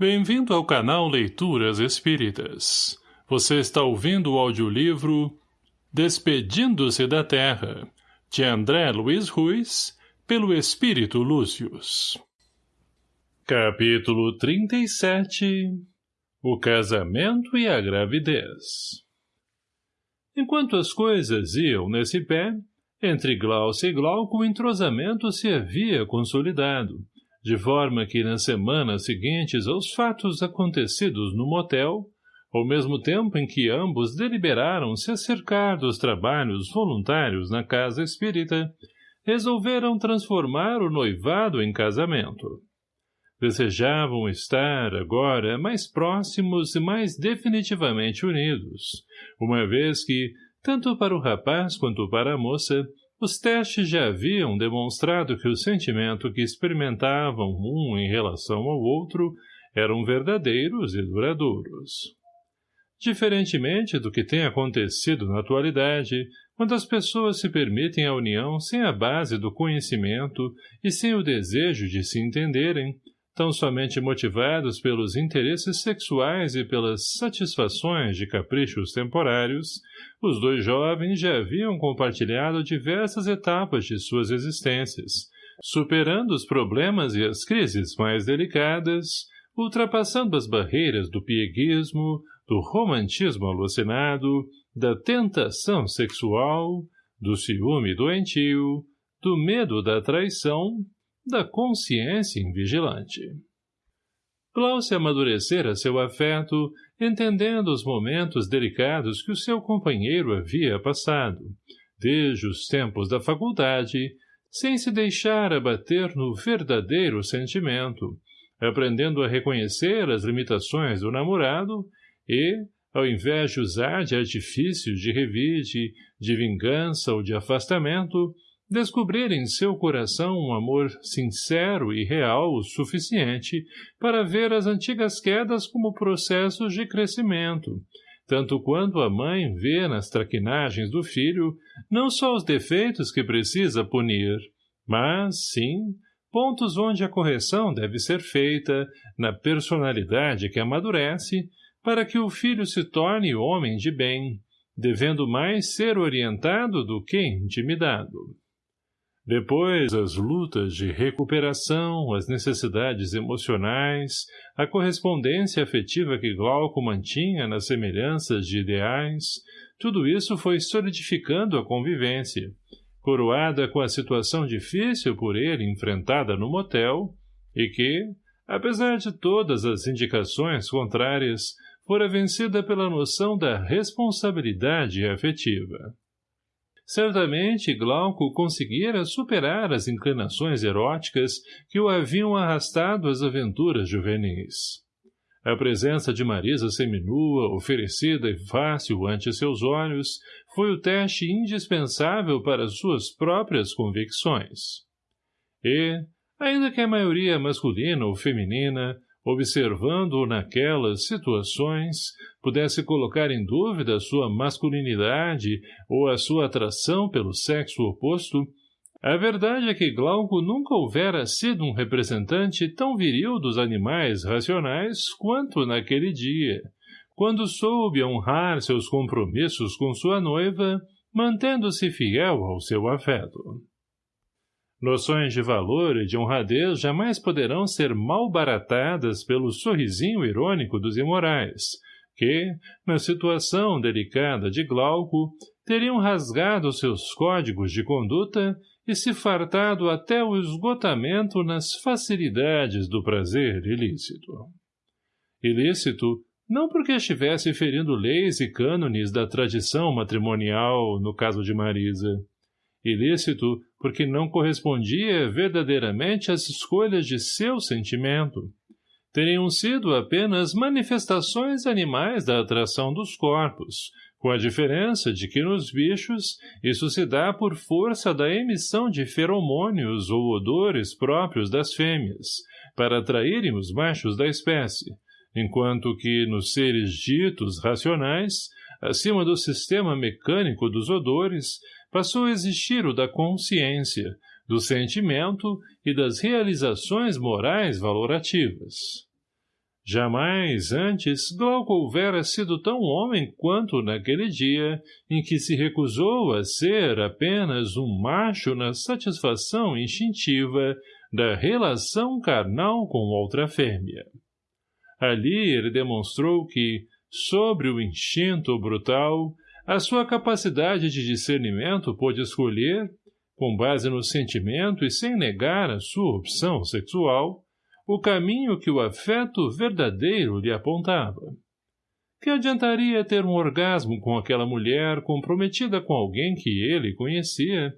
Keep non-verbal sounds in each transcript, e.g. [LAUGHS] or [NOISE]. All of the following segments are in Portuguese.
Bem-vindo ao canal Leituras Espíritas. Você está ouvindo o audiolivro Despedindo-se da Terra, de André Luiz Ruiz, pelo Espírito Lúcius. Capítulo 37 O casamento e a gravidez Enquanto as coisas iam nesse pé, entre Glaucia e Glauco o entrosamento se havia consolidado, de forma que nas semanas seguintes aos fatos acontecidos no motel, ao mesmo tempo em que ambos deliberaram se acercar dos trabalhos voluntários na casa espírita, resolveram transformar o noivado em casamento. Desejavam estar, agora, mais próximos e mais definitivamente unidos, uma vez que, tanto para o rapaz quanto para a moça, os testes já haviam demonstrado que o sentimento que experimentavam um em relação ao outro eram verdadeiros e duradouros. Diferentemente do que tem acontecido na atualidade, quando as pessoas se permitem a união sem a base do conhecimento e sem o desejo de se entenderem, tão somente motivados pelos interesses sexuais e pelas satisfações de caprichos temporários, os dois jovens já haviam compartilhado diversas etapas de suas existências, superando os problemas e as crises mais delicadas, ultrapassando as barreiras do pieguismo, do romantismo alucinado, da tentação sexual, do ciúme doentio, do medo da traição da consciência invigilante. Glaucia amadurecera seu afeto, entendendo os momentos delicados que o seu companheiro havia passado, desde os tempos da faculdade, sem se deixar abater no verdadeiro sentimento, aprendendo a reconhecer as limitações do namorado e, ao invés de usar de artifícios de revide, de vingança ou de afastamento, descobrir em seu coração um amor sincero e real o suficiente para ver as antigas quedas como processos de crescimento, tanto quanto a mãe vê nas traquinagens do filho não só os defeitos que precisa punir, mas, sim, pontos onde a correção deve ser feita, na personalidade que amadurece, para que o filho se torne homem de bem, devendo mais ser orientado do que intimidado. Depois, as lutas de recuperação, as necessidades emocionais, a correspondência afetiva que Glauco mantinha nas semelhanças de ideais, tudo isso foi solidificando a convivência, coroada com a situação difícil por ele enfrentada no motel, e que, apesar de todas as indicações contrárias, fora vencida pela noção da responsabilidade afetiva. Certamente Glauco conseguira superar as inclinações eróticas que o haviam arrastado às aventuras juvenis. A presença de Marisa seminua, oferecida e fácil ante seus olhos, foi o teste indispensável para suas próprias convicções. E, ainda que a maioria masculina ou feminina, observando-o naquelas situações, pudesse colocar em dúvida sua masculinidade ou a sua atração pelo sexo oposto, a verdade é que Glauco nunca houvera sido um representante tão viril dos animais racionais quanto naquele dia, quando soube honrar seus compromissos com sua noiva, mantendo-se fiel ao seu afeto. Noções de valor e de honradez jamais poderão ser malbaratadas pelo sorrisinho irônico dos imorais, que, na situação delicada de Glauco, teriam rasgado seus códigos de conduta e se fartado até o esgotamento nas facilidades do prazer ilícito. Ilícito, não porque estivesse ferindo leis e cânones da tradição matrimonial, no caso de Marisa, ilícito porque não correspondia verdadeiramente às escolhas de seu sentimento. Teriam sido apenas manifestações animais da atração dos corpos, com a diferença de que nos bichos isso se dá por força da emissão de feromônios ou odores próprios das fêmeas, para atraírem os machos da espécie, enquanto que nos seres ditos racionais, acima do sistema mecânico dos odores, passou a existir o da consciência, do sentimento e das realizações morais valorativas. Jamais antes Glauco houvera sido tão homem quanto naquele dia em que se recusou a ser apenas um macho na satisfação instintiva da relação carnal com outra fêmea. Ali ele demonstrou que, sobre o instinto brutal, a sua capacidade de discernimento pôde escolher, com base no sentimento e sem negar a sua opção sexual, o caminho que o afeto verdadeiro lhe apontava. Que adiantaria ter um orgasmo com aquela mulher comprometida com alguém que ele conhecia,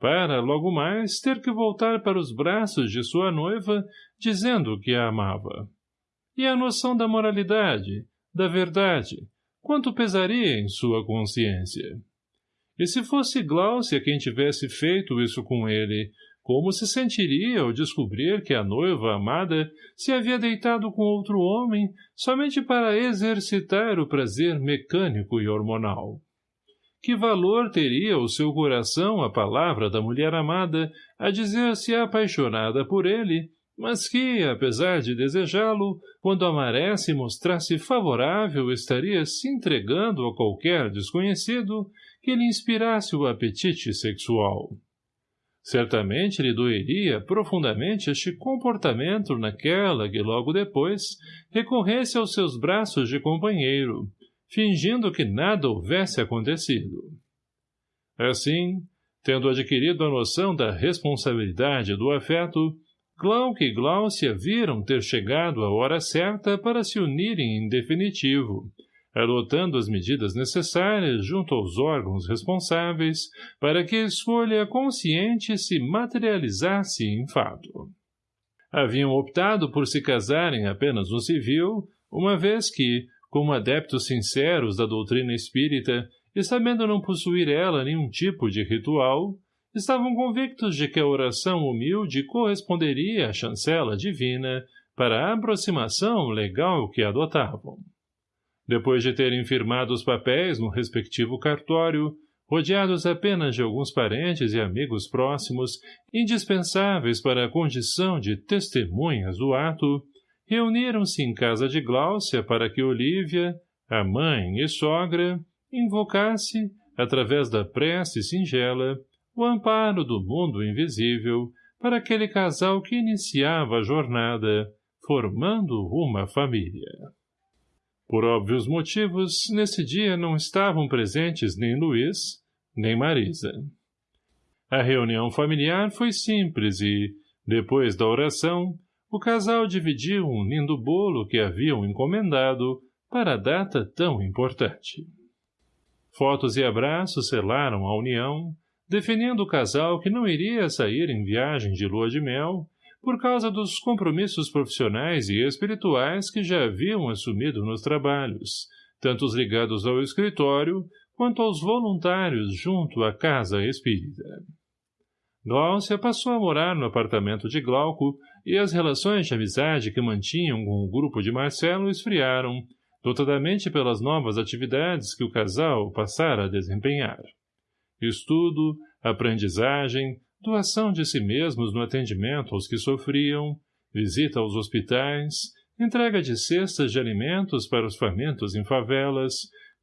para, logo mais, ter que voltar para os braços de sua noiva, dizendo que a amava? E a noção da moralidade, da verdade, quanto pesaria em sua consciência? E se fosse Glaucia quem tivesse feito isso com ele, como se sentiria ao descobrir que a noiva amada se havia deitado com outro homem somente para exercitar o prazer mecânico e hormonal? Que valor teria o seu coração a palavra da mulher amada a dizer-se apaixonada por ele, mas que, apesar de desejá-lo, quando amaresse e mostrasse favorável estaria se entregando a qualquer desconhecido que lhe inspirasse o apetite sexual? Certamente lhe doeria profundamente este comportamento naquela que logo depois recorresse aos seus braços de companheiro, fingindo que nada houvesse acontecido. Assim, tendo adquirido a noção da responsabilidade do afeto, Glauque e Glaucia viram ter chegado a hora certa para se unirem em definitivo, adotando as medidas necessárias junto aos órgãos responsáveis para que a escolha consciente se materializasse em fato. Haviam optado por se casarem apenas no civil, uma vez que, como adeptos sinceros da doutrina espírita e sabendo não possuir ela nenhum tipo de ritual, estavam convictos de que a oração humilde corresponderia à chancela divina para a aproximação legal que adotavam. Depois de terem firmado os papéis no respectivo cartório, rodeados apenas de alguns parentes e amigos próximos, indispensáveis para a condição de testemunhas do ato, reuniram-se em casa de Gláucia para que Olívia, a mãe e sogra, invocasse, através da prece singela, o amparo do mundo invisível para aquele casal que iniciava a jornada, formando uma família. Por óbvios motivos, nesse dia não estavam presentes nem Luiz, nem Marisa. A reunião familiar foi simples e, depois da oração, o casal dividiu um lindo bolo que haviam encomendado para a data tão importante. Fotos e abraços selaram a união, definindo o casal que não iria sair em viagem de lua de mel, por causa dos compromissos profissionais e espirituais que já haviam assumido nos trabalhos, tanto os ligados ao escritório quanto aos voluntários junto à casa espírita. Gláucia passou a morar no apartamento de Glauco e as relações de amizade que mantinham com o grupo de Marcelo esfriaram, notadamente pelas novas atividades que o casal passara a desempenhar. Estudo, aprendizagem, doação de si mesmos no atendimento aos que sofriam, visita aos hospitais, entrega de cestas de alimentos para os famintos em favelas,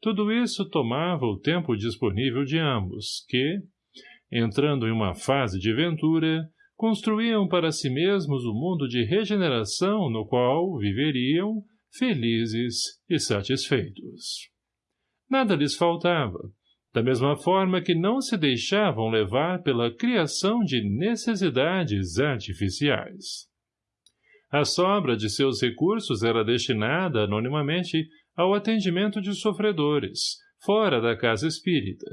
tudo isso tomava o tempo disponível de ambos, que, entrando em uma fase de ventura, construíam para si mesmos o um mundo de regeneração no qual viveriam felizes e satisfeitos. Nada lhes faltava, da mesma forma que não se deixavam levar pela criação de necessidades artificiais. A sobra de seus recursos era destinada, anonimamente, ao atendimento de sofredores, fora da casa espírita,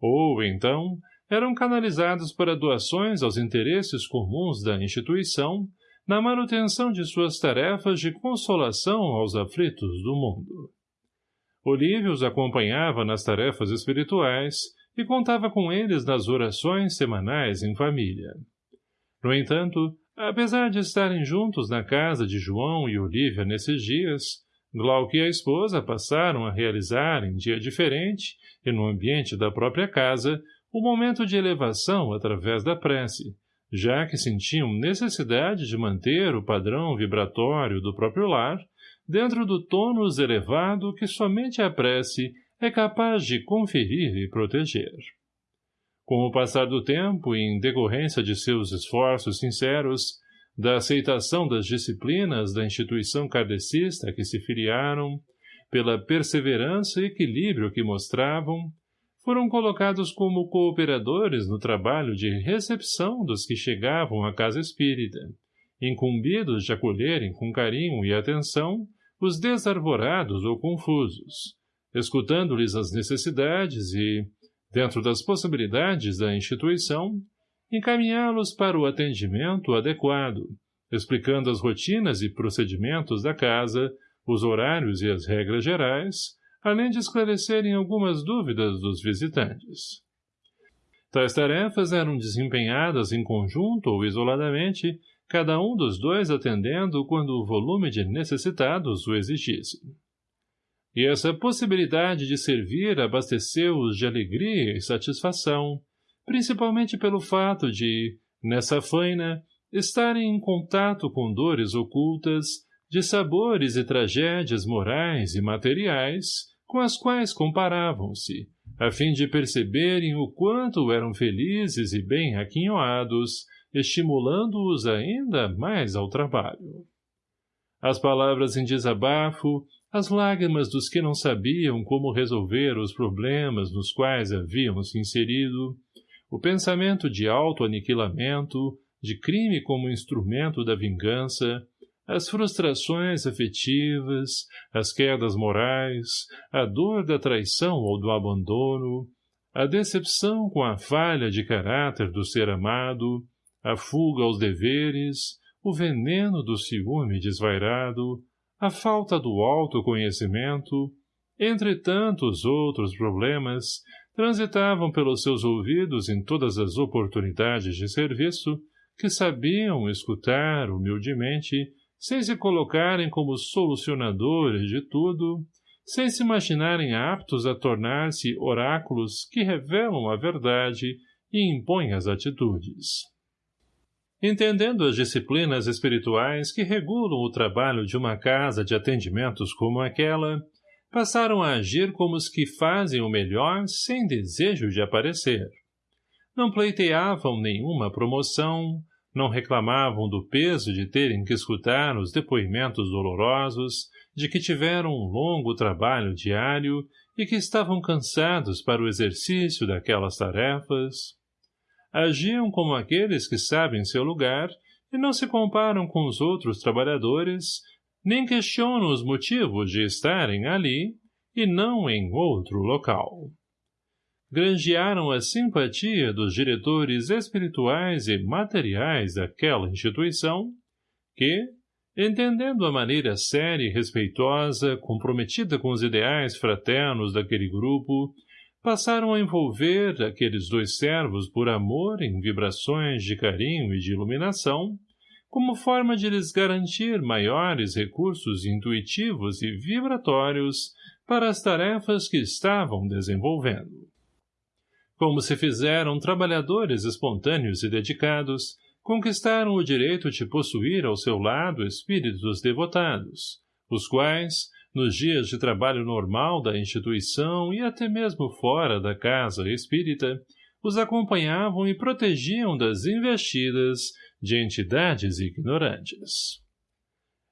ou, então, eram canalizados para doações aos interesses comuns da instituição, na manutenção de suas tarefas de consolação aos aflitos do mundo. Olívio os acompanhava nas tarefas espirituais e contava com eles nas orações semanais em família. No entanto, apesar de estarem juntos na casa de João e Olívia nesses dias, Glauque e a esposa passaram a realizar, em dia diferente, e no ambiente da própria casa, o um momento de elevação através da prece, já que sentiam necessidade de manter o padrão vibratório do próprio lar, dentro do tônus elevado que somente a prece é capaz de conferir e proteger. Com o passar do tempo e em decorrência de seus esforços sinceros, da aceitação das disciplinas da instituição kardecista que se filiaram, pela perseverança e equilíbrio que mostravam, foram colocados como cooperadores no trabalho de recepção dos que chegavam à casa espírita, incumbidos de acolherem com carinho e atenção os desarvorados ou confusos, escutando-lhes as necessidades e, dentro das possibilidades da instituição, encaminhá-los para o atendimento adequado, explicando as rotinas e procedimentos da casa, os horários e as regras gerais, além de esclarecerem algumas dúvidas dos visitantes. Tais tarefas eram desempenhadas em conjunto ou isoladamente, cada um dos dois atendendo quando o volume de necessitados o exigisse. E essa possibilidade de servir abasteceu-os de alegria e satisfação, principalmente pelo fato de, nessa faina, estarem em contato com dores ocultas, de sabores e tragédias morais e materiais, com as quais comparavam-se, a fim de perceberem o quanto eram felizes e bem aquinhoados, estimulando-os ainda mais ao trabalho. As palavras em desabafo, as lágrimas dos que não sabiam como resolver os problemas nos quais haviam se inserido, o pensamento de auto-aniquilamento, de crime como instrumento da vingança, as frustrações afetivas, as quedas morais, a dor da traição ou do abandono, a decepção com a falha de caráter do ser amado, a fuga aos deveres, o veneno do ciúme desvairado, a falta do autoconhecimento, entre tantos outros problemas, transitavam pelos seus ouvidos em todas as oportunidades de serviço que sabiam escutar humildemente, sem se colocarem como solucionadores de tudo, sem se imaginarem aptos a tornar-se oráculos que revelam a verdade e impõem as atitudes. Entendendo as disciplinas espirituais que regulam o trabalho de uma casa de atendimentos como aquela, passaram a agir como os que fazem o melhor sem desejo de aparecer. Não pleiteavam nenhuma promoção, não reclamavam do peso de terem que escutar os depoimentos dolorosos, de que tiveram um longo trabalho diário e que estavam cansados para o exercício daquelas tarefas. Agiam como aqueles que sabem seu lugar e não se comparam com os outros trabalhadores, nem questionam os motivos de estarem ali e não em outro local. Granjearam a simpatia dos diretores espirituais e materiais daquela instituição, que, entendendo a maneira séria e respeitosa, comprometida com os ideais fraternos daquele grupo, passaram a envolver aqueles dois servos por amor em vibrações de carinho e de iluminação, como forma de lhes garantir maiores recursos intuitivos e vibratórios para as tarefas que estavam desenvolvendo. Como se fizeram trabalhadores espontâneos e dedicados, conquistaram o direito de possuir ao seu lado espíritos devotados, os quais, nos dias de trabalho normal da instituição e até mesmo fora da casa espírita, os acompanhavam e protegiam das investidas de entidades ignorantes.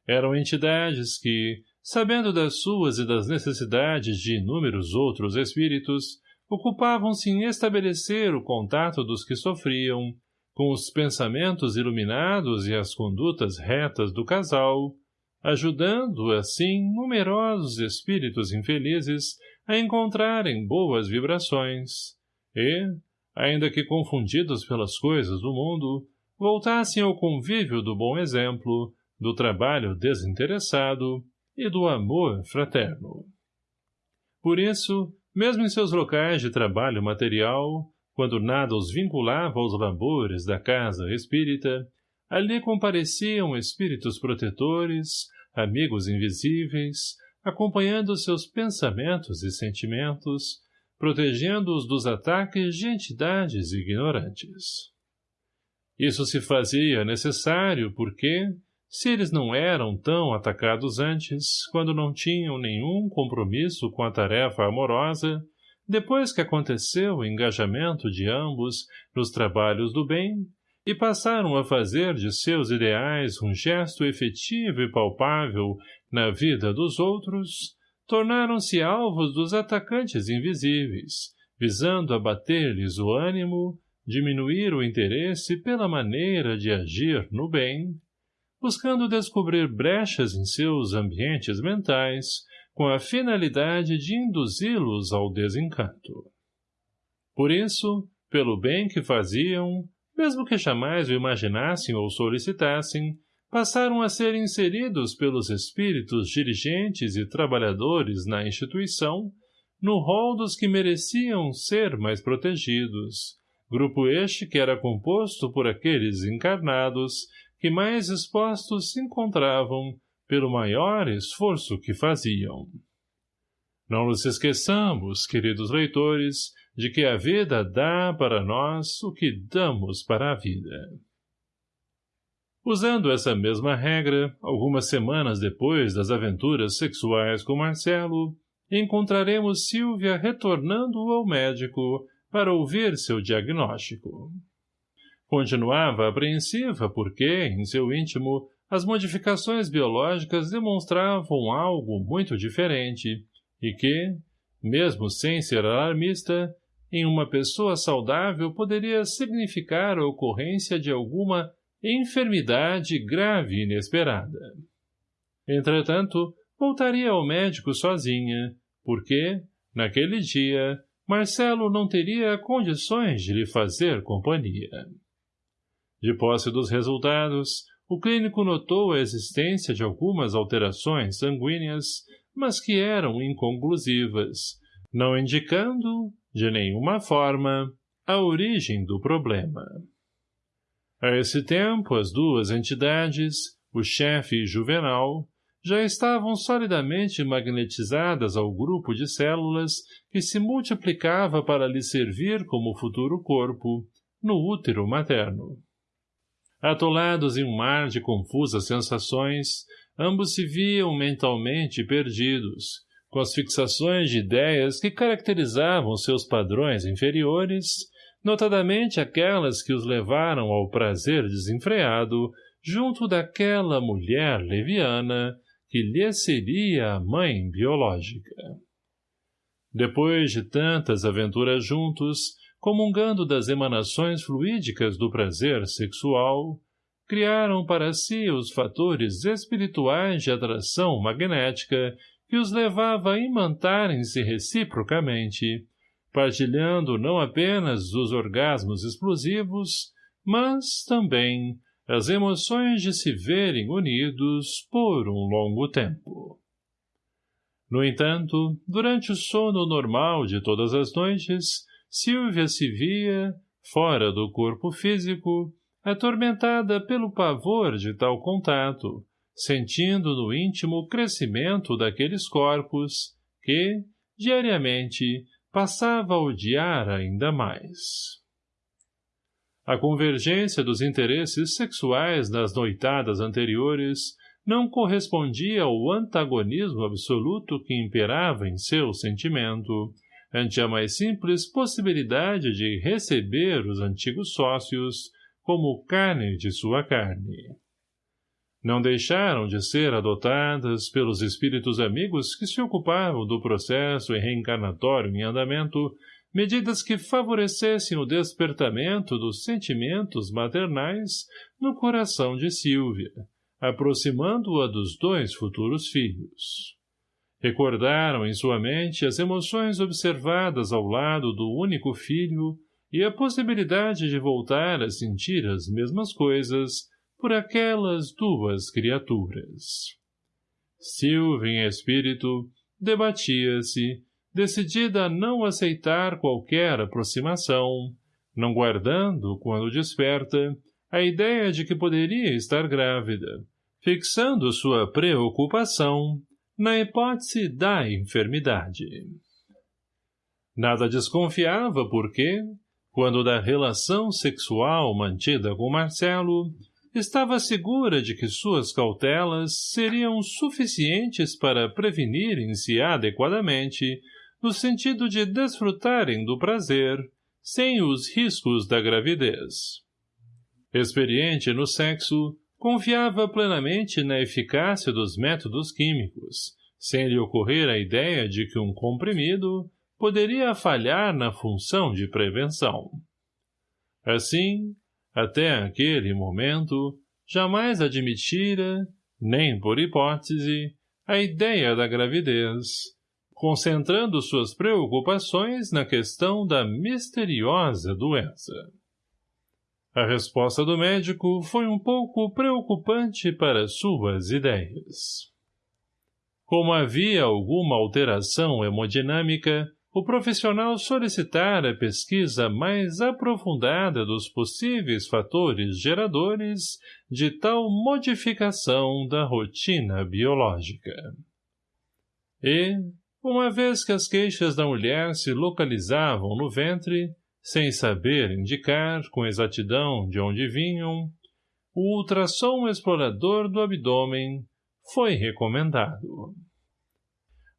Eram entidades que, sabendo das suas e das necessidades de inúmeros outros espíritos, ocupavam-se em estabelecer o contato dos que sofriam, com os pensamentos iluminados e as condutas retas do casal, ajudando, assim, numerosos espíritos infelizes a encontrarem boas vibrações, e, ainda que confundidos pelas coisas do mundo, voltassem ao convívio do bom exemplo, do trabalho desinteressado e do amor fraterno. Por isso, mesmo em seus locais de trabalho material, quando nada os vinculava aos labores da casa espírita, ali compareciam espíritos protetores, amigos invisíveis, acompanhando seus pensamentos e sentimentos, protegendo-os dos ataques de entidades ignorantes. Isso se fazia necessário porque, se eles não eram tão atacados antes, quando não tinham nenhum compromisso com a tarefa amorosa, depois que aconteceu o engajamento de ambos nos trabalhos do bem, e passaram a fazer de seus ideais um gesto efetivo e palpável na vida dos outros, tornaram-se alvos dos atacantes invisíveis, visando abater-lhes o ânimo, diminuir o interesse pela maneira de agir no bem, buscando descobrir brechas em seus ambientes mentais, com a finalidade de induzi-los ao desencanto. Por isso, pelo bem que faziam, mesmo que jamais o imaginassem ou solicitassem, passaram a ser inseridos pelos espíritos dirigentes e trabalhadores na instituição, no rol dos que mereciam ser mais protegidos, grupo este que era composto por aqueles encarnados que mais expostos se encontravam pelo maior esforço que faziam. Não nos esqueçamos, queridos leitores, de que a vida dá para nós o que damos para a vida. Usando essa mesma regra, algumas semanas depois das aventuras sexuais com Marcelo, encontraremos Silvia retornando ao médico para ouvir seu diagnóstico. Continuava apreensiva porque, em seu íntimo, as modificações biológicas demonstravam algo muito diferente e que, mesmo sem ser alarmista, em uma pessoa saudável poderia significar a ocorrência de alguma enfermidade grave e inesperada. Entretanto, voltaria ao médico sozinha, porque, naquele dia, Marcelo não teria condições de lhe fazer companhia. De posse dos resultados, o clínico notou a existência de algumas alterações sanguíneas, mas que eram inconclusivas, não indicando, de nenhuma forma, a origem do problema. A esse tempo, as duas entidades, o chefe e Juvenal, já estavam solidamente magnetizadas ao grupo de células que se multiplicava para lhe servir como futuro corpo, no útero materno. Atolados em um mar de confusas sensações, ambos se viam mentalmente perdidos, com as fixações de ideias que caracterizavam seus padrões inferiores, notadamente aquelas que os levaram ao prazer desenfreado junto daquela mulher leviana que lhe seria a mãe biológica. Depois de tantas aventuras juntos, comungando das emanações fluídicas do prazer sexual, criaram para si os fatores espirituais de atração magnética que os levava a imantarem-se reciprocamente, partilhando não apenas os orgasmos explosivos, mas também as emoções de se verem unidos por um longo tempo. No entanto, durante o sono normal de todas as noites, Silvia se via, fora do corpo físico, atormentada pelo pavor de tal contato, sentindo no íntimo o crescimento daqueles corpos que, diariamente, passava a odiar ainda mais. A convergência dos interesses sexuais das noitadas anteriores não correspondia ao antagonismo absoluto que imperava em seu sentimento, ante a mais simples possibilidade de receber os antigos sócios como carne de sua carne. Não deixaram de ser adotadas pelos espíritos amigos que se ocupavam do processo reencarnatório em andamento medidas que favorecessem o despertamento dos sentimentos maternais no coração de Silvia, aproximando-a dos dois futuros filhos. Recordaram em sua mente as emoções observadas ao lado do único filho e a possibilidade de voltar a sentir as mesmas coisas por aquelas duas criaturas. Silvia, em espírito, debatia-se, decidida a não aceitar qualquer aproximação, não guardando, quando desperta, a ideia de que poderia estar grávida, fixando sua preocupação na hipótese da enfermidade. Nada desconfiava porque, quando da relação sexual mantida com Marcelo, estava segura de que suas cautelas seriam suficientes para prevenirem-se adequadamente, no sentido de desfrutarem do prazer, sem os riscos da gravidez. Experiente no sexo, confiava plenamente na eficácia dos métodos químicos, sem lhe ocorrer a ideia de que um comprimido poderia falhar na função de prevenção. Assim, até aquele momento, jamais admitira, nem por hipótese, a ideia da gravidez, concentrando suas preocupações na questão da misteriosa doença. A resposta do médico foi um pouco preocupante para suas ideias. Como havia alguma alteração hemodinâmica, o profissional solicitara pesquisa mais aprofundada dos possíveis fatores geradores de tal modificação da rotina biológica. E, uma vez que as queixas da mulher se localizavam no ventre, sem saber indicar com exatidão de onde vinham, o ultrassom explorador do abdômen foi recomendado.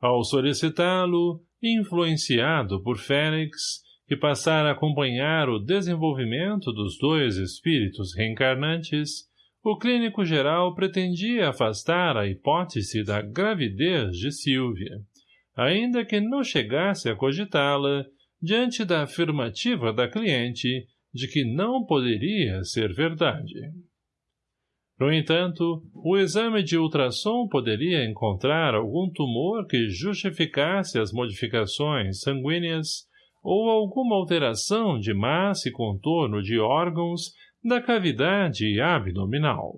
Ao solicitá-lo, influenciado por Félix, que passara a acompanhar o desenvolvimento dos dois espíritos reencarnantes, o clínico geral pretendia afastar a hipótese da gravidez de Silvia, ainda que não chegasse a cogitá-la diante da afirmativa da cliente de que não poderia ser verdade. No entanto, o exame de ultrassom poderia encontrar algum tumor que justificasse as modificações sanguíneas ou alguma alteração de massa e contorno de órgãos da cavidade abdominal.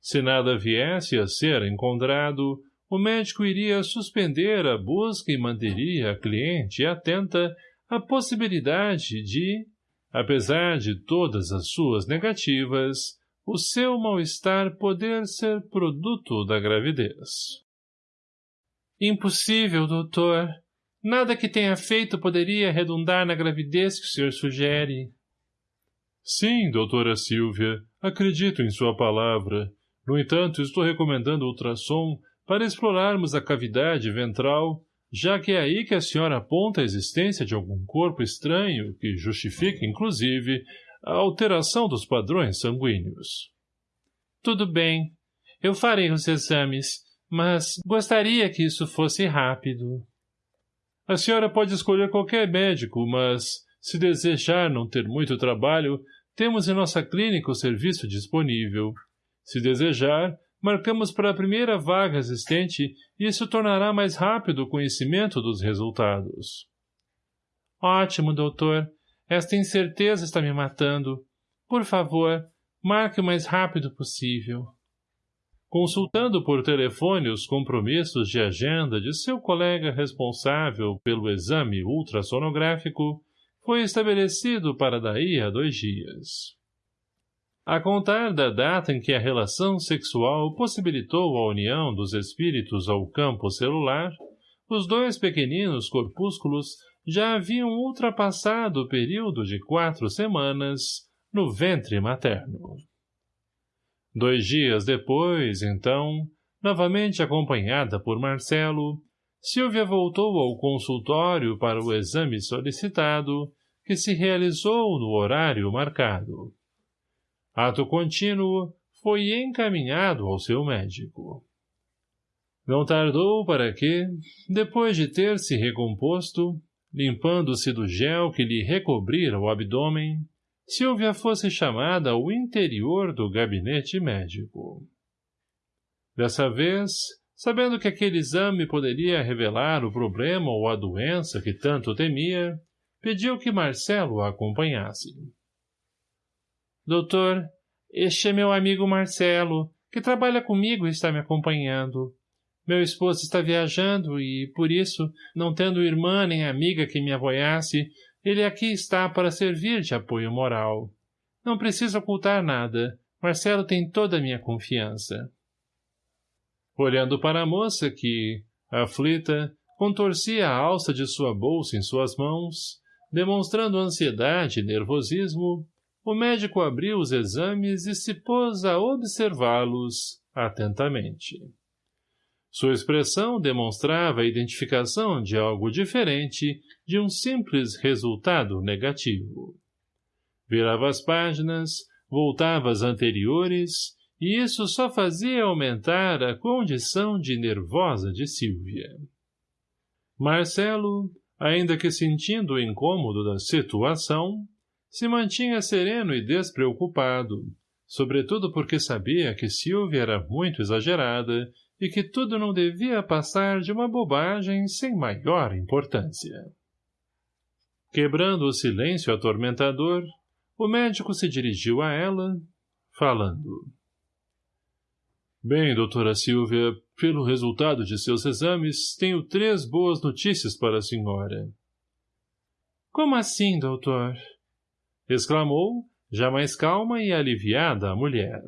Se nada viesse a ser encontrado, o médico iria suspender a busca e manteria a cliente atenta à possibilidade de, apesar de todas as suas negativas, o seu mal-estar poder ser produto da gravidez. Impossível, doutor. Nada que tenha feito poderia redundar na gravidez que o senhor sugere. Sim, doutora Silvia, acredito em sua palavra. No entanto, estou recomendando ultrassom para explorarmos a cavidade ventral, já que é aí que a senhora aponta a existência de algum corpo estranho que justifique, inclusive, a alteração dos padrões sanguíneos. Tudo bem. Eu farei os exames, mas gostaria que isso fosse rápido. A senhora pode escolher qualquer médico, mas, se desejar não ter muito trabalho, temos em nossa clínica o serviço disponível. Se desejar, marcamos para a primeira vaga existente e isso tornará mais rápido o conhecimento dos resultados. Ótimo, doutor. Esta incerteza está me matando. Por favor, marque o mais rápido possível. Consultando por telefone os compromissos de agenda de seu colega responsável pelo exame ultrassonográfico, foi estabelecido para daí a dois dias. A contar da data em que a relação sexual possibilitou a união dos espíritos ao campo celular, os dois pequeninos corpúsculos já haviam ultrapassado o período de quatro semanas no ventre materno. Dois dias depois, então, novamente acompanhada por Marcelo, Silvia voltou ao consultório para o exame solicitado, que se realizou no horário marcado. Ato contínuo, foi encaminhado ao seu médico. Não tardou para que, depois de ter se recomposto, limpando-se do gel que lhe recobrira o abdômen, Silvia fosse chamada ao interior do gabinete médico. Dessa vez, sabendo que aquele exame poderia revelar o problema ou a doença que tanto temia, pediu que Marcelo a acompanhasse. Doutor, este é meu amigo Marcelo, que trabalha comigo e está me acompanhando. Meu esposo está viajando e, por isso, não tendo irmã nem amiga que me apoiasse, ele aqui está para servir de apoio moral. Não precisa ocultar nada. Marcelo tem toda a minha confiança. Olhando para a moça que, aflita, contorcia a alça de sua bolsa em suas mãos, demonstrando ansiedade e nervosismo, o médico abriu os exames e se pôs a observá-los atentamente. Sua expressão demonstrava a identificação de algo diferente de um simples resultado negativo. Virava as páginas, voltava às anteriores, e isso só fazia aumentar a condição de nervosa de Silvia. Marcelo, ainda que sentindo o incômodo da situação, se mantinha sereno e despreocupado, sobretudo porque sabia que Silvia era muito exagerada e que tudo não devia passar de uma bobagem sem maior importância. Quebrando o silêncio atormentador, o médico se dirigiu a ela, falando. Bem, doutora Silvia, pelo resultado de seus exames, tenho três boas notícias para a senhora. Como assim, doutor? exclamou, já mais calma e aliviada a mulher.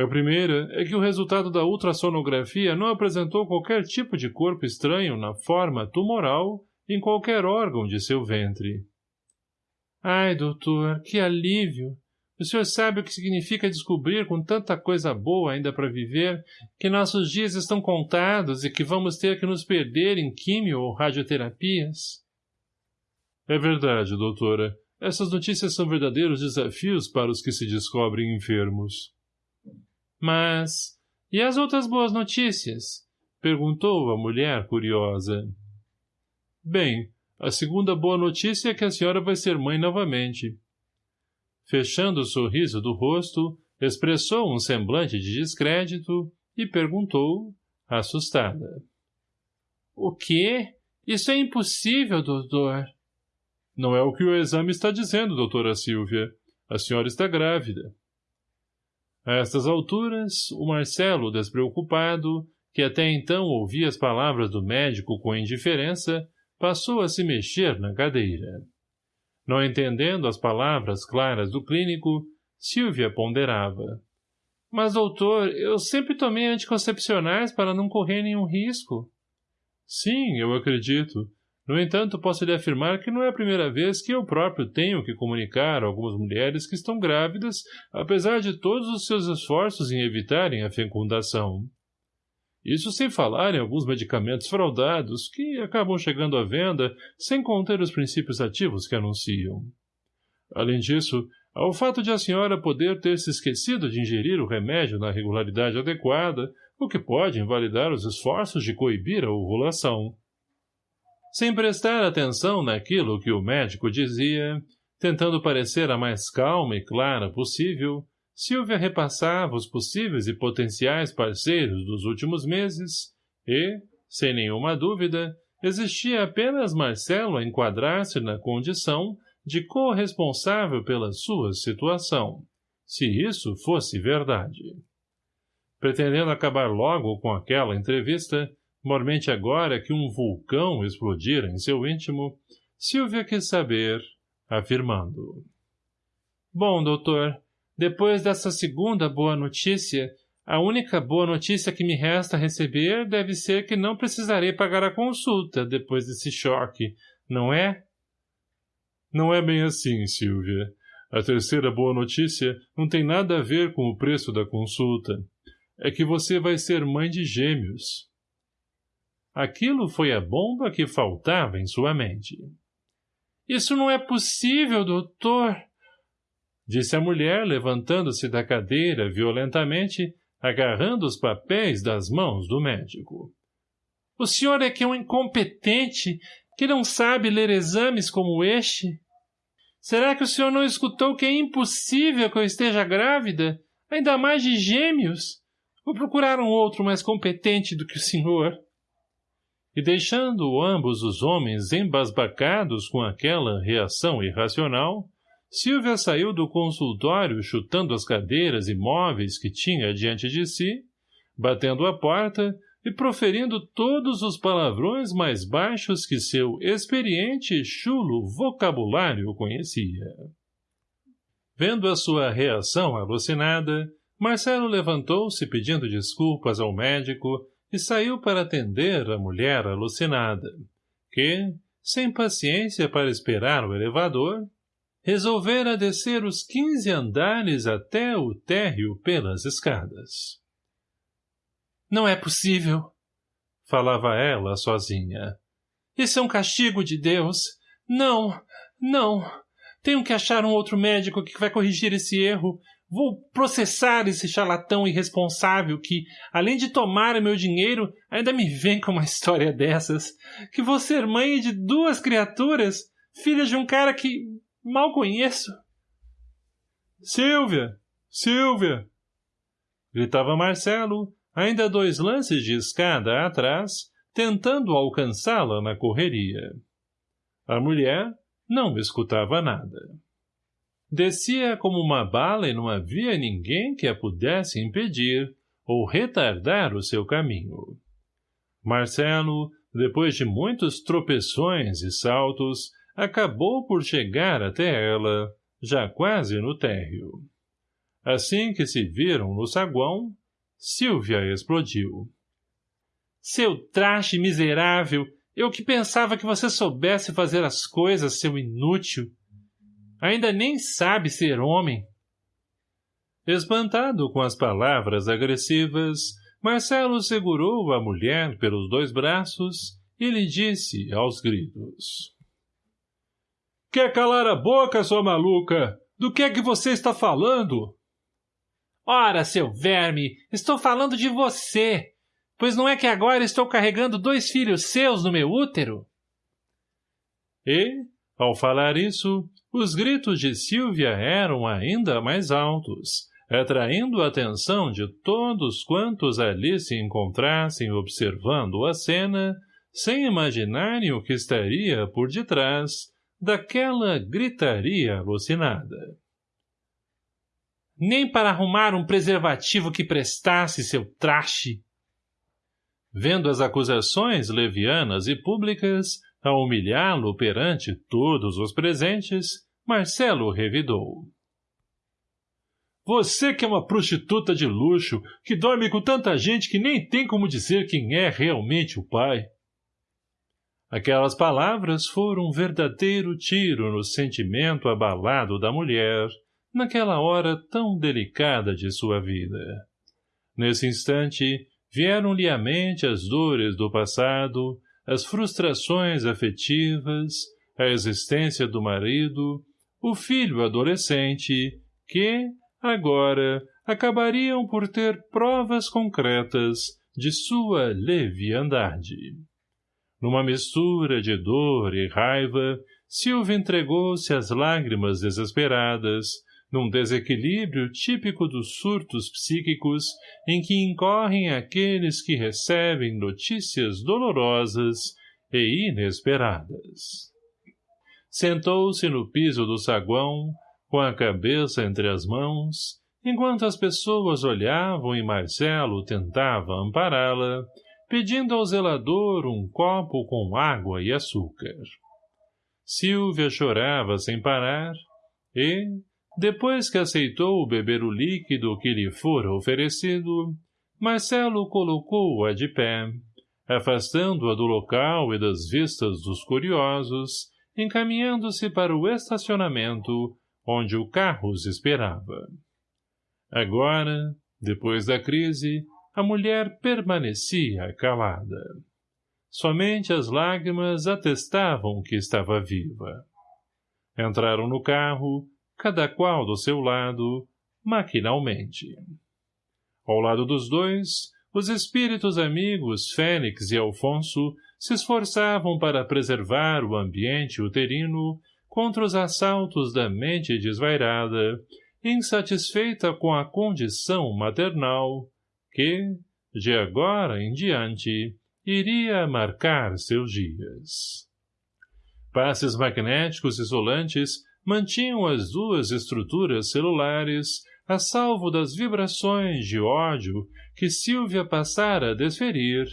A primeira é que o resultado da ultrassonografia não apresentou qualquer tipo de corpo estranho na forma tumoral em qualquer órgão de seu ventre. Ai, doutor, que alívio! O senhor sabe o que significa descobrir com tanta coisa boa ainda para viver que nossos dias estão contados e que vamos ter que nos perder em químio ou radioterapias? É verdade, doutora. Essas notícias são verdadeiros desafios para os que se descobrem enfermos. Mas... E as outras boas notícias? Perguntou a mulher curiosa. Bem, a segunda boa notícia é que a senhora vai ser mãe novamente. Fechando o sorriso do rosto, expressou um semblante de descrédito e perguntou, assustada. O quê? Isso é impossível, doutor. Não é o que o exame está dizendo, doutora Silvia. A senhora está grávida. A estas alturas, o Marcelo, despreocupado, que até então ouvia as palavras do médico com indiferença, passou a se mexer na cadeira. Não entendendo as palavras claras do clínico, Silvia ponderava. Mas, doutor, eu sempre tomei anticoncepcionais para não correr nenhum risco. Sim, eu acredito. No entanto, posso lhe afirmar que não é a primeira vez que eu próprio tenho que comunicar a algumas mulheres que estão grávidas, apesar de todos os seus esforços em evitarem a fecundação. Isso sem falar em alguns medicamentos fraudados que acabam chegando à venda sem conter os princípios ativos que anunciam. Além disso, há o fato de a senhora poder ter se esquecido de ingerir o remédio na regularidade adequada, o que pode invalidar os esforços de coibir a ovulação. Sem prestar atenção naquilo que o médico dizia, tentando parecer a mais calma e clara possível, Silvia repassava os possíveis e potenciais parceiros dos últimos meses e, sem nenhuma dúvida, existia apenas Marcelo a enquadrar-se na condição de corresponsável pela sua situação, se isso fosse verdade. Pretendendo acabar logo com aquela entrevista, Mormente agora que um vulcão explodira em seu íntimo, Silvia quis saber, afirmando. Bom, doutor, depois dessa segunda boa notícia, a única boa notícia que me resta receber deve ser que não precisarei pagar a consulta depois desse choque, não é? Não é bem assim, Silvia. A terceira boa notícia não tem nada a ver com o preço da consulta. É que você vai ser mãe de gêmeos. Aquilo foi a bomba que faltava em sua mente. Isso não é possível, doutor! Disse a mulher, levantando-se da cadeira violentamente, agarrando os papéis das mãos do médico. O senhor é que é um incompetente, que não sabe ler exames como este? Será que o senhor não escutou que é impossível que eu esteja grávida, ainda mais de gêmeos? Vou procurar um outro mais competente do que o senhor e deixando ambos os homens embasbacados com aquela reação irracional, Silvia saiu do consultório chutando as cadeiras e móveis que tinha diante de si, batendo a porta e proferindo todos os palavrões mais baixos que seu experiente e chulo vocabulário conhecia. Vendo a sua reação alucinada, Marcelo levantou-se pedindo desculpas ao médico e saiu para atender a mulher alucinada, que, sem paciência para esperar o elevador, resolvera descer os quinze andares até o térreo pelas escadas. Não é possível, falava ela sozinha. Esse é um castigo de Deus. Não, não. Tenho que achar um outro médico que vai corrigir esse erro. Vou processar esse charlatão irresponsável que, além de tomar meu dinheiro, ainda me vem com uma [LAUGHS] história dessas. Que vou ser mãe de duas criaturas, filhas de um cara que mal conheço. Silvia! Silvia! Gritava Marcelo, ainda dois lances de escada atrás, tentando alcançá-la na correria. A mulher não escutava nada. Descia como uma bala e não havia ninguém que a pudesse impedir ou retardar o seu caminho. Marcelo, depois de muitos tropeções e saltos, acabou por chegar até ela, já quase no térreo. Assim que se viram no saguão, Silvia explodiu. Seu traste miserável! Eu que pensava que você soubesse fazer as coisas, seu inútil! Ainda nem sabe ser homem! Espantado com as palavras agressivas, Marcelo segurou a mulher pelos dois braços e lhe disse aos gritos. Quer calar a boca, sua maluca? Do que é que você está falando? Ora, seu verme, estou falando de você, pois não é que agora estou carregando dois filhos seus no meu útero? E, ao falar isso, os gritos de Silvia eram ainda mais altos, atraindo a atenção de todos quantos ali se encontrassem observando a cena, sem imaginarem o que estaria por detrás daquela gritaria alucinada. Nem para arrumar um preservativo que prestasse seu traste. Vendo as acusações levianas e públicas, a humilhá-lo perante todos os presentes, Marcelo revidou. Você que é uma prostituta de luxo, que dorme com tanta gente que nem tem como dizer quem é realmente o pai. Aquelas palavras foram um verdadeiro tiro no sentimento abalado da mulher, naquela hora tão delicada de sua vida. Nesse instante, vieram-lhe à mente as dores do passado, as frustrações afetivas, a existência do marido, o filho adolescente, que, agora, acabariam por ter provas concretas de sua leviandade. Numa mistura de dor e raiva, Silvia entregou-se às lágrimas desesperadas, num desequilíbrio típico dos surtos psíquicos em que incorrem aqueles que recebem notícias dolorosas e inesperadas. Sentou-se no piso do saguão, com a cabeça entre as mãos, enquanto as pessoas olhavam e Marcelo tentava ampará-la, pedindo ao zelador um copo com água e açúcar. Silvia chorava sem parar e, depois que aceitou beber o líquido que lhe fora oferecido, Marcelo colocou-a de pé, afastando-a do local e das vistas dos curiosos, encaminhando-se para o estacionamento, onde o carro os esperava. Agora, depois da crise, a mulher permanecia calada. Somente as lágrimas atestavam que estava viva. Entraram no carro, cada qual do seu lado, maquinalmente. Ao lado dos dois, os espíritos amigos Félix e Alfonso se esforçavam para preservar o ambiente uterino contra os assaltos da mente desvairada, insatisfeita com a condição maternal, que, de agora em diante, iria marcar seus dias. Passes magnéticos isolantes mantinham as duas estruturas celulares a salvo das vibrações de ódio que Silvia passara a desferir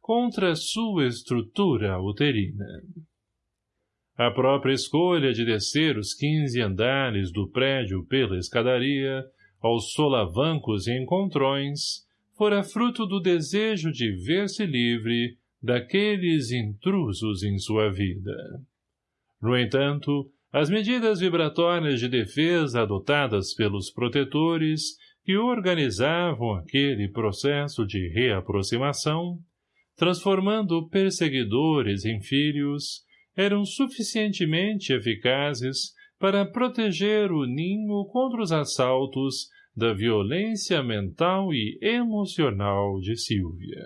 contra sua estrutura uterina. A própria escolha de descer os quinze andares do prédio pela escadaria, aos solavancos e encontrões, fora fruto do desejo de ver-se livre daqueles intrusos em sua vida. No entanto, as medidas vibratórias de defesa adotadas pelos protetores que organizavam aquele processo de reaproximação, transformando perseguidores em filhos, eram suficientemente eficazes para proteger o ninho contra os assaltos da violência mental e emocional de Silvia.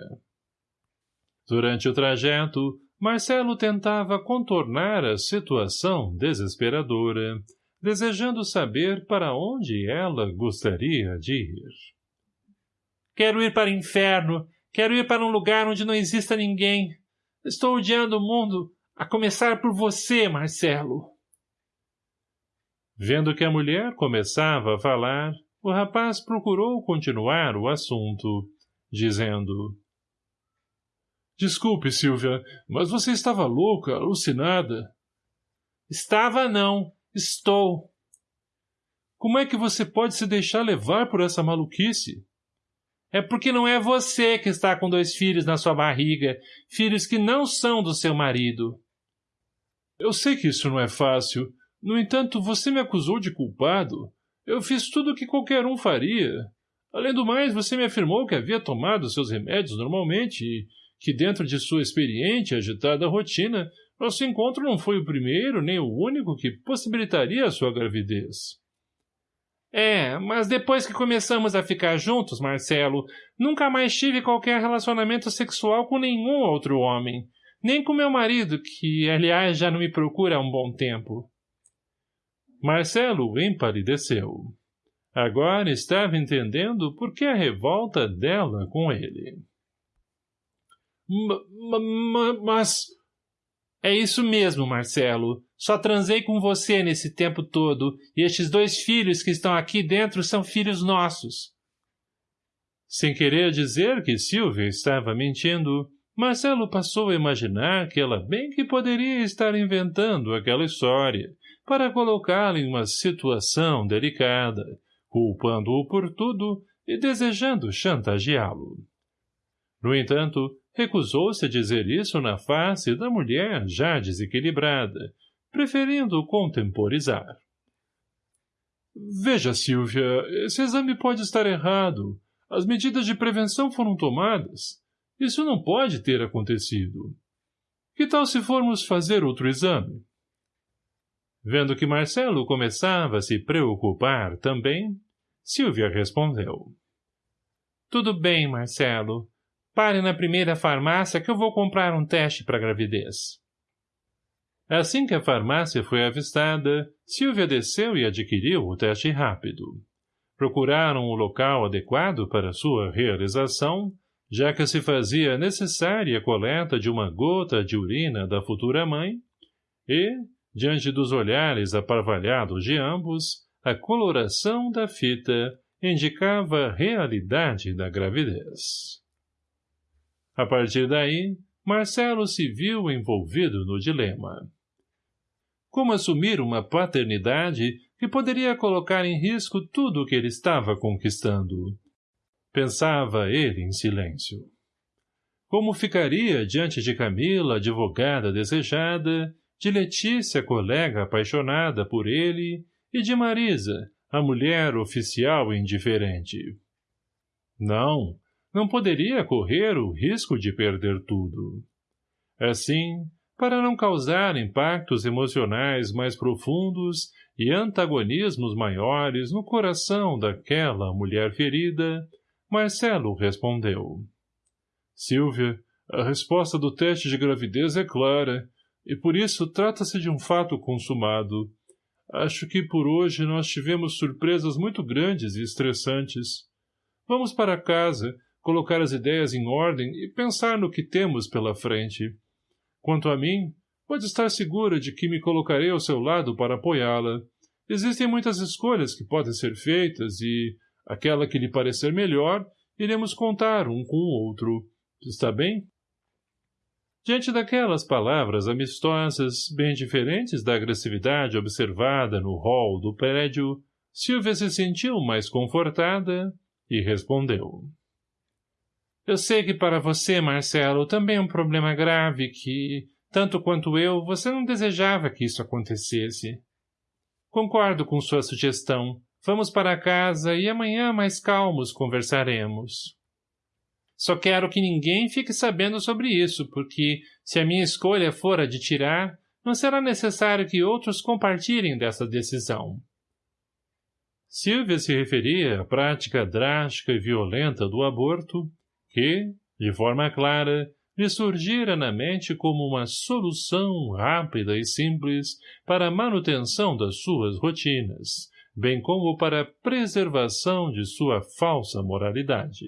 Durante o trajeto, Marcelo tentava contornar a situação desesperadora, desejando saber para onde ela gostaria de ir. Quero ir para o inferno. Quero ir para um lugar onde não exista ninguém. Estou odiando o mundo, a começar por você, Marcelo. Vendo que a mulher começava a falar, o rapaz procurou continuar o assunto, dizendo Desculpe, Silvia, mas você estava louca, alucinada. Estava não. Estou. Como é que você pode se deixar levar por essa maluquice? É porque não é você que está com dois filhos na sua barriga, filhos que não são do seu marido. Eu sei que isso não é fácil. No entanto, você me acusou de culpado. Eu fiz tudo o que qualquer um faria. Além do mais, você me afirmou que havia tomado seus remédios normalmente e que dentro de sua experiente e agitada rotina, nosso encontro não foi o primeiro nem o único que possibilitaria a sua gravidez. É, mas depois que começamos a ficar juntos, Marcelo, nunca mais tive qualquer relacionamento sexual com nenhum outro homem. Nem com meu marido, que, aliás, já não me procura há um bom tempo. Marcelo empalideceu. Agora estava entendendo por que a revolta dela com ele. Mas... É isso mesmo, Marcelo. Só transei com você nesse tempo todo, e estes dois filhos que estão aqui dentro são filhos nossos. Sem querer dizer que Silvia estava mentindo, Marcelo passou a imaginar que ela bem que poderia estar inventando aquela história para colocá-la em uma situação delicada, culpando-o por tudo e desejando chantageá-lo. No entanto, recusou-se a dizer isso na face da mulher já desequilibrada, preferindo contemporizar. Veja, Silvia, esse exame pode estar errado. As medidas de prevenção foram tomadas. Isso não pode ter acontecido. Que tal se formos fazer outro exame? Vendo que Marcelo começava a se preocupar também, Silvia respondeu. Tudo bem, Marcelo. Pare na primeira farmácia que eu vou comprar um teste para gravidez. Assim que a farmácia foi avistada, Silvia desceu e adquiriu o teste rápido. Procuraram o local adequado para sua realização, já que se fazia necessária a coleta de uma gota de urina da futura mãe, e, diante dos olhares aparvalhados de ambos, a coloração da fita indicava a realidade da gravidez. A partir daí, Marcelo se viu envolvido no dilema. Como assumir uma paternidade que poderia colocar em risco tudo o que ele estava conquistando? Pensava ele em silêncio. Como ficaria diante de Camila, advogada desejada, de Letícia, colega apaixonada por ele, e de Marisa, a mulher oficial indiferente? Não, não poderia correr o risco de perder tudo. Assim, para não causar impactos emocionais mais profundos e antagonismos maiores no coração daquela mulher ferida, Marcelo respondeu. Silvia, a resposta do teste de gravidez é clara, e por isso trata-se de um fato consumado. Acho que por hoje nós tivemos surpresas muito grandes e estressantes. Vamos para casa colocar as ideias em ordem e pensar no que temos pela frente. Quanto a mim, pode estar segura de que me colocarei ao seu lado para apoiá-la. Existem muitas escolhas que podem ser feitas e, aquela que lhe parecer melhor, iremos contar um com o outro. Está bem? Diante daquelas palavras amistosas, bem diferentes da agressividade observada no hall do prédio, Silvia se sentiu mais confortada e respondeu. Eu sei que para você, Marcelo, também é um problema grave que, tanto quanto eu, você não desejava que isso acontecesse. Concordo com sua sugestão. Vamos para casa e amanhã mais calmos conversaremos. Só quero que ninguém fique sabendo sobre isso, porque, se a minha escolha for a de tirar, não será necessário que outros compartilhem dessa decisão. Silvia se referia à prática drástica e violenta do aborto, que, de forma clara, lhe surgira na mente como uma solução rápida e simples para a manutenção das suas rotinas, bem como para a preservação de sua falsa moralidade.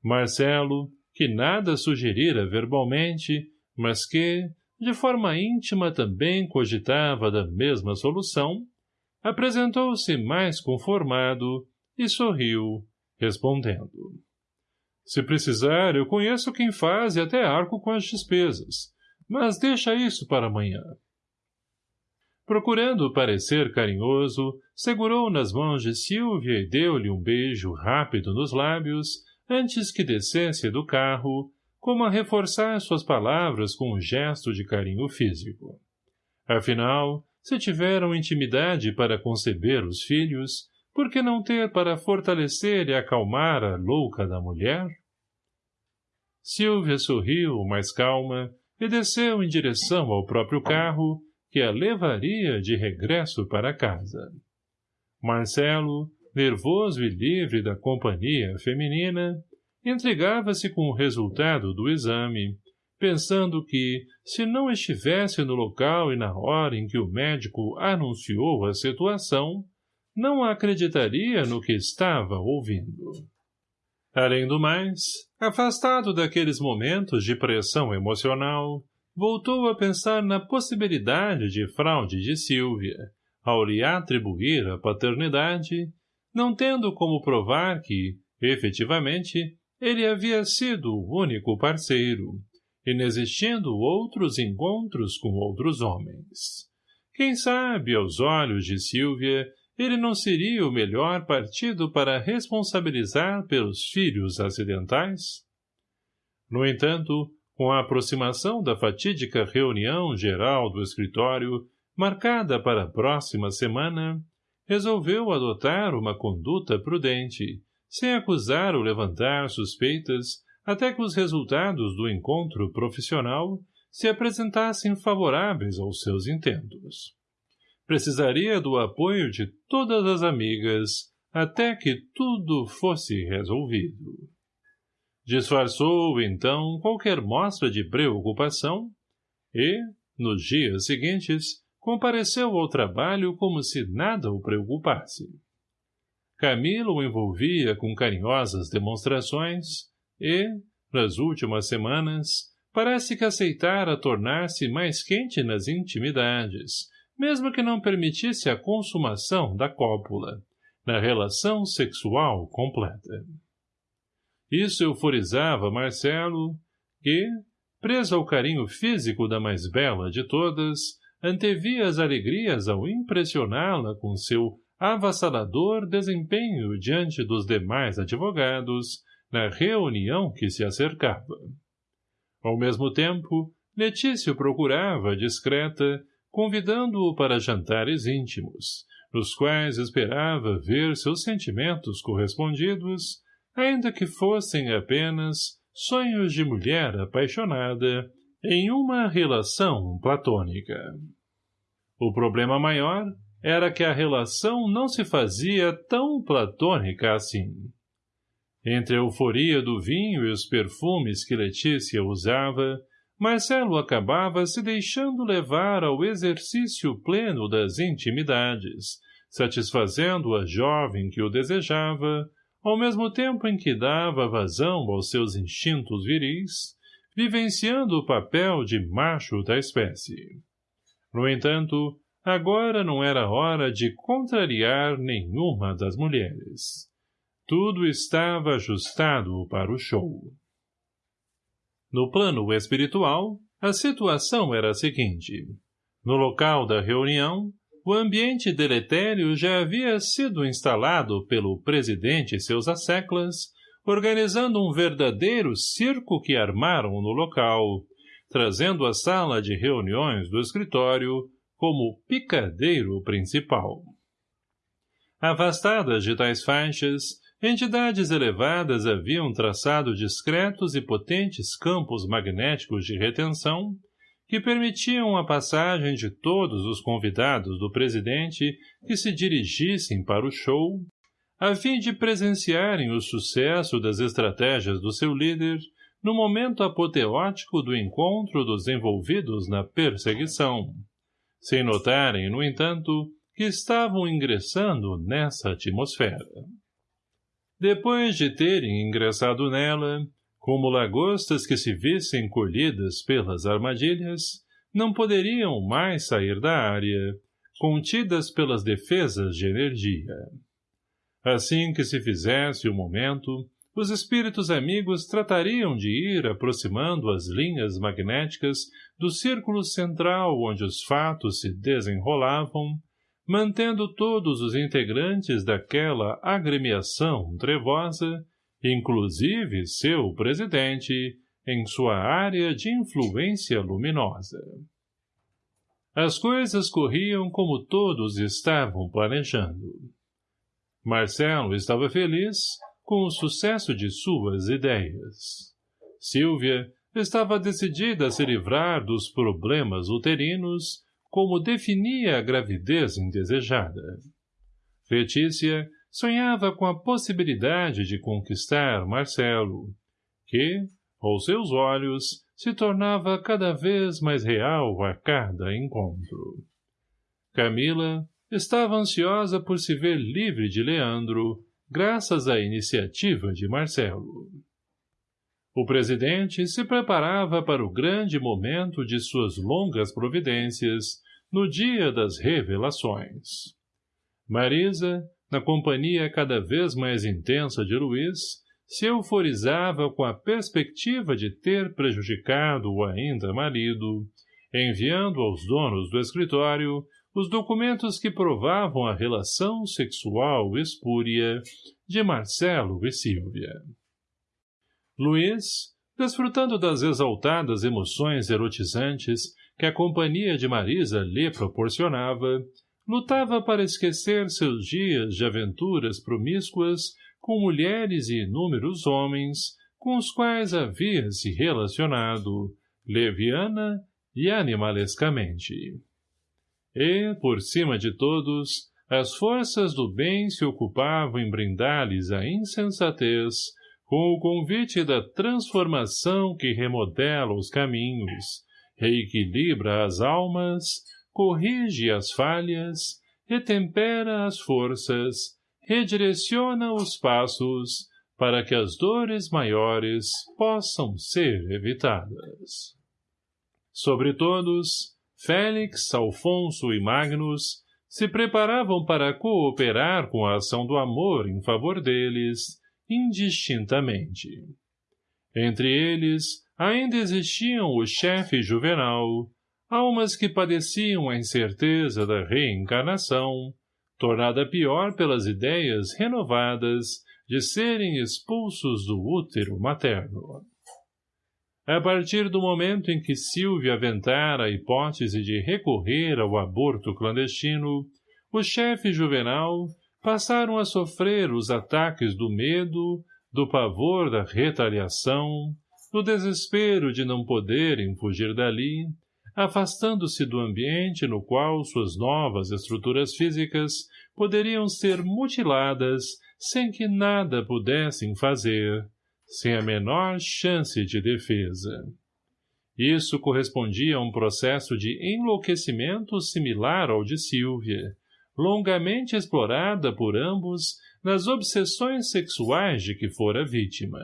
Marcelo, que nada sugerira verbalmente, mas que, de forma íntima também cogitava da mesma solução, apresentou-se mais conformado e sorriu, respondendo. Se precisar, eu conheço quem faz e até arco com as despesas, mas deixa isso para amanhã. Procurando parecer carinhoso, segurou nas mãos de Silvia e deu-lhe um beijo rápido nos lábios, antes que descesse do carro, como a reforçar suas palavras com um gesto de carinho físico. Afinal, se tiveram intimidade para conceber os filhos, por que não ter para fortalecer e acalmar a louca da mulher? Silvia sorriu, mais calma, e desceu em direção ao próprio carro, que a levaria de regresso para casa. Marcelo, nervoso e livre da companhia feminina, intrigava-se com o resultado do exame, pensando que, se não estivesse no local e na hora em que o médico anunciou a situação, não acreditaria no que estava ouvindo. Além do mais, afastado daqueles momentos de pressão emocional, voltou a pensar na possibilidade de fraude de Silvia, ao lhe atribuir a paternidade não tendo como provar que, efetivamente, ele havia sido o único parceiro, inexistindo outros encontros com outros homens. Quem sabe, aos olhos de Silvia, ele não seria o melhor partido para responsabilizar pelos filhos acidentais? No entanto, com a aproximação da fatídica reunião geral do escritório, marcada para a próxima semana, resolveu adotar uma conduta prudente, sem acusar ou levantar suspeitas, até que os resultados do encontro profissional se apresentassem favoráveis aos seus intentos. Precisaria do apoio de todas as amigas até que tudo fosse resolvido. Disfarçou, então, qualquer mostra de preocupação e, nos dias seguintes, compareceu ao trabalho como se nada o preocupasse. Camila o envolvia com carinhosas demonstrações e, nas últimas semanas, parece que aceitara tornar-se mais quente nas intimidades, mesmo que não permitisse a consumação da cópula, na relação sexual completa. Isso euforizava Marcelo, que, preso ao carinho físico da mais bela de todas, antevia as alegrias ao impressioná-la com seu avassalador desempenho diante dos demais advogados na reunião que se acercava. Ao mesmo tempo, Letícia procurava, discreta, convidando-o para jantares íntimos, nos quais esperava ver seus sentimentos correspondidos, ainda que fossem apenas sonhos de mulher apaixonada em uma relação platônica. O problema maior era que a relação não se fazia tão platônica assim. Entre a euforia do vinho e os perfumes que Letícia usava, Marcelo acabava se deixando levar ao exercício pleno das intimidades, satisfazendo a jovem que o desejava, ao mesmo tempo em que dava vazão aos seus instintos viris, vivenciando o papel de macho da espécie. No entanto, agora não era hora de contrariar nenhuma das mulheres. Tudo estava ajustado para o show. No plano espiritual, a situação era a seguinte. No local da reunião, o ambiente deletério já havia sido instalado pelo presidente e seus asseclas, organizando um verdadeiro circo que armaram no local, trazendo à sala de reuniões do escritório como picadeiro principal. Afastadas de tais faixas, entidades elevadas haviam traçado discretos e potentes campos magnéticos de retenção que permitiam a passagem de todos os convidados do presidente que se dirigissem para o show, a fim de presenciarem o sucesso das estratégias do seu líder no momento apoteótico do encontro dos envolvidos na perseguição, sem notarem, no entanto, que estavam ingressando nessa atmosfera. Depois de terem ingressado nela, como lagostas que se vissem colhidas pelas armadilhas, não poderiam mais sair da área, contidas pelas defesas de energia. Assim que se fizesse o momento, os espíritos amigos tratariam de ir aproximando as linhas magnéticas do círculo central onde os fatos se desenrolavam, mantendo todos os integrantes daquela agremiação trevosa, inclusive seu presidente, em sua área de influência luminosa. As coisas corriam como todos estavam planejando. Marcelo estava feliz com o sucesso de suas ideias. Silvia estava decidida a se livrar dos problemas uterinos, como definia a gravidez indesejada. Letícia sonhava com a possibilidade de conquistar Marcelo, que, aos seus olhos, se tornava cada vez mais real a cada encontro. Camila estava ansiosa por se ver livre de Leandro, graças à iniciativa de Marcelo. O presidente se preparava para o grande momento de suas longas providências no dia das revelações. Marisa, na companhia cada vez mais intensa de Luiz, se euforizava com a perspectiva de ter prejudicado o ainda marido, enviando aos donos do escritório os documentos que provavam a relação sexual espúria de Marcelo e Silvia. Luiz, desfrutando das exaltadas emoções erotizantes que a companhia de Marisa lhe proporcionava, lutava para esquecer seus dias de aventuras promíscuas com mulheres e inúmeros homens com os quais havia se relacionado, leviana e animalescamente. E, por cima de todos, as forças do bem se ocupavam em brindar-lhes a insensatez com o convite da transformação que remodela os caminhos, reequilibra as almas, corrige as falhas, retempera as forças, redireciona os passos para que as dores maiores possam ser evitadas. Sobre todos, Félix, Alfonso e Magnus se preparavam para cooperar com a ação do amor em favor deles, indistintamente. Entre eles, ainda existiam o chefe juvenal, almas que padeciam a incerteza da reencarnação, tornada pior pelas ideias renovadas de serem expulsos do útero materno. A partir do momento em que Silvia aventara a hipótese de recorrer ao aborto clandestino, o chefe juvenal passaram a sofrer os ataques do medo, do pavor da retaliação, do desespero de não poderem fugir dali, afastando-se do ambiente no qual suas novas estruturas físicas poderiam ser mutiladas sem que nada pudessem fazer, sem a menor chance de defesa. Isso correspondia a um processo de enlouquecimento similar ao de Silvia, longamente explorada por ambos nas obsessões sexuais de que fora vítima.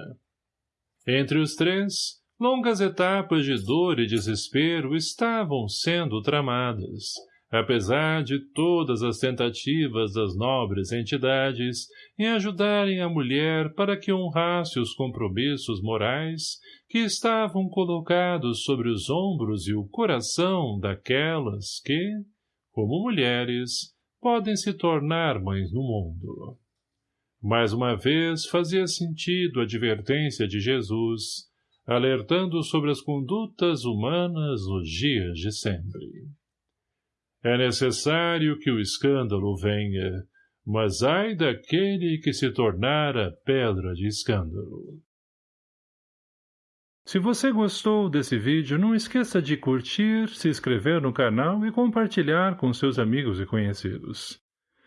Entre os três, longas etapas de dor e desespero estavam sendo tramadas, apesar de todas as tentativas das nobres entidades em ajudarem a mulher para que honrasse os compromissos morais que estavam colocados sobre os ombros e o coração daquelas que, como mulheres, podem se tornar mães no mundo. Mais uma vez fazia sentido a advertência de Jesus, alertando sobre as condutas humanas nos dias de sempre. É necessário que o escândalo venha, mas ai daquele que se tornara pedra de escândalo. Se você gostou desse vídeo, não esqueça de curtir, se inscrever no canal e compartilhar com seus amigos e conhecidos.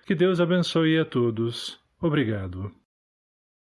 Que Deus abençoe a todos. Obrigado.